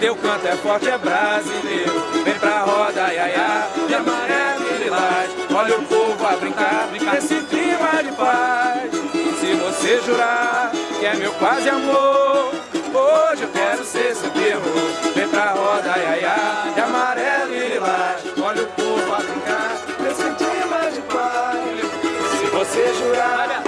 Teu canto é forte, é brasileiro. Vem pra roda, iaiá, de amarelo e lilás. Olha o povo a brincar, brincar nesse clima de paz. Se você jurar que é meu quase amor, hoje eu quero ser seu terror. Vem pra roda, iaiá, de amarelo e lilás. Olha o povo a brincar nesse clima de paz. Se você jurar